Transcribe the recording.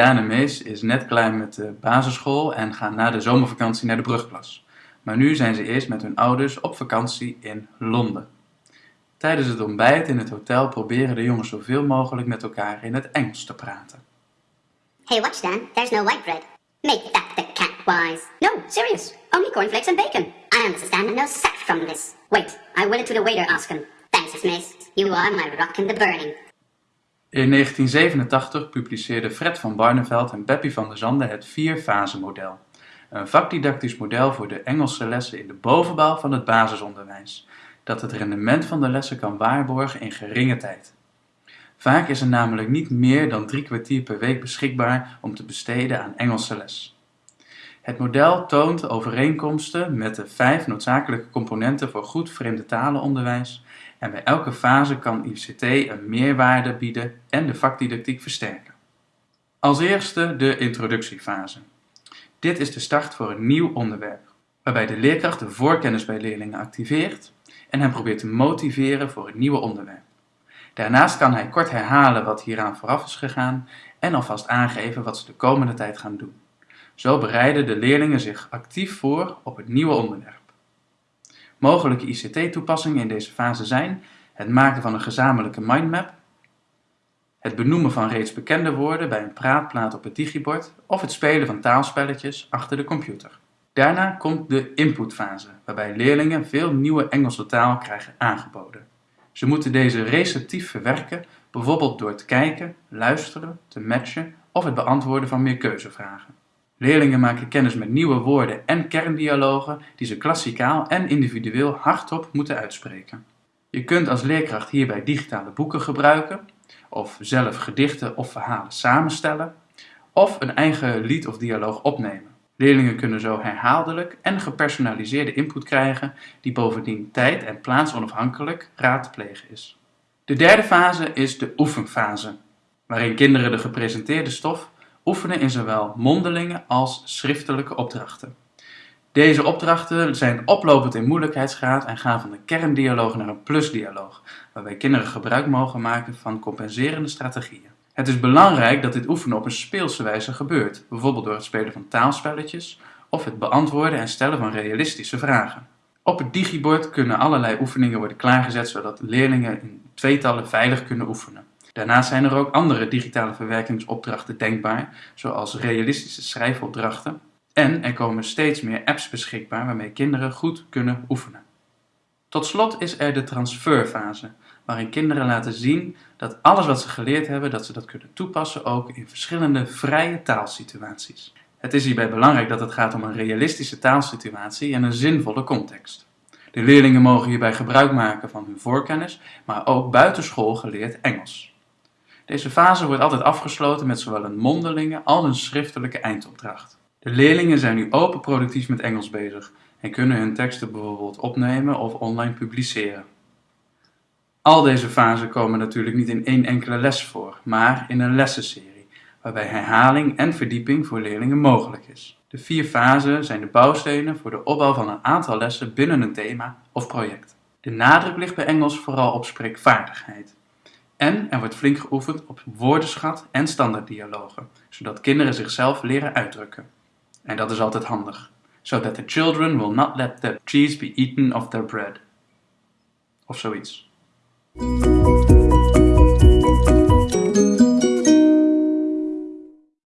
Daan en Mees is net klaar met de basisschool en gaan na de zomervakantie naar de brugklas. Maar nu zijn ze eerst met hun ouders op vakantie in Londen. Tijdens het ontbijt in het hotel proberen de jongens zoveel mogelijk met elkaar in het Engels te praten. Hey, watch, Dan. There's no white bread. Make that the cat wise. No, serious. Only cornflakes and bacon. I understand no sack from this. Wait, I will it to the waiter ask him. Thanks, Miss. You are my rock in the burning. In 1987 publiceerden Fred van Barneveld en Beppie van der Zanden het vier-fase-model. Een vakdidactisch model voor de Engelse lessen in de bovenbouw van het basisonderwijs, dat het rendement van de lessen kan waarborgen in geringe tijd. Vaak is er namelijk niet meer dan drie kwartier per week beschikbaar om te besteden aan Engelse les. Het model toont overeenkomsten met de vijf noodzakelijke componenten voor goed vreemde talenonderwijs en bij elke fase kan ICT een meerwaarde bieden en de vakdidactiek versterken. Als eerste de introductiefase. Dit is de start voor een nieuw onderwerp, waarbij de leerkracht de voorkennis bij leerlingen activeert en hen probeert te motiveren voor het nieuwe onderwerp. Daarnaast kan hij kort herhalen wat hieraan vooraf is gegaan en alvast aangeven wat ze de komende tijd gaan doen. Zo bereiden de leerlingen zich actief voor op het nieuwe onderwerp. Mogelijke ICT-toepassingen in deze fase zijn het maken van een gezamenlijke mindmap, het benoemen van reeds bekende woorden bij een praatplaat op het digibord of het spelen van taalspelletjes achter de computer. Daarna komt de inputfase, waarbij leerlingen veel nieuwe Engelse taal krijgen aangeboden. Ze moeten deze receptief verwerken, bijvoorbeeld door te kijken, luisteren, te matchen of het beantwoorden van meerkeuzevragen. Leerlingen maken kennis met nieuwe woorden en kerndialogen die ze klassikaal en individueel hardop moeten uitspreken. Je kunt als leerkracht hierbij digitale boeken gebruiken, of zelf gedichten of verhalen samenstellen, of een eigen lied of dialoog opnemen. Leerlingen kunnen zo herhaaldelijk en gepersonaliseerde input krijgen, die bovendien tijd- en plaatsonafhankelijk raadplegen is. De derde fase is de oefenfase, waarin kinderen de gepresenteerde stof oefenen in zowel mondelinge als schriftelijke opdrachten. Deze opdrachten zijn oplopend in moeilijkheidsgraad en gaan van een kerndialoog naar een plusdialoog, waarbij kinderen gebruik mogen maken van compenserende strategieën. Het is belangrijk dat dit oefenen op een speelse wijze gebeurt, bijvoorbeeld door het spelen van taalspelletjes of het beantwoorden en stellen van realistische vragen. Op het digibord kunnen allerlei oefeningen worden klaargezet zodat leerlingen in tweetallen veilig kunnen oefenen. Daarnaast zijn er ook andere digitale verwerkingsopdrachten denkbaar, zoals realistische schrijfopdrachten. En er komen steeds meer apps beschikbaar waarmee kinderen goed kunnen oefenen. Tot slot is er de transferfase, waarin kinderen laten zien dat alles wat ze geleerd hebben, dat ze dat kunnen toepassen ook in verschillende vrije taalsituaties. Het is hierbij belangrijk dat het gaat om een realistische taalsituatie en een zinvolle context. De leerlingen mogen hierbij gebruik maken van hun voorkennis, maar ook buitenschool geleerd Engels. Deze fase wordt altijd afgesloten met zowel een mondelinge als een schriftelijke eindopdracht. De leerlingen zijn nu open productief met Engels bezig en kunnen hun teksten bijvoorbeeld opnemen of online publiceren. Al deze fasen komen natuurlijk niet in één enkele les voor, maar in een lessenserie, waarbij herhaling en verdieping voor leerlingen mogelijk is. De vier fasen zijn de bouwstenen voor de opbouw van een aantal lessen binnen een thema of project. De nadruk ligt bij Engels vooral op spreekvaardigheid. En er wordt flink geoefend op woordenschat en standaarddialogen, zodat kinderen zichzelf leren uitdrukken. En dat is altijd handig. So that the children will not let the cheese be eaten of their bread. Of zoiets.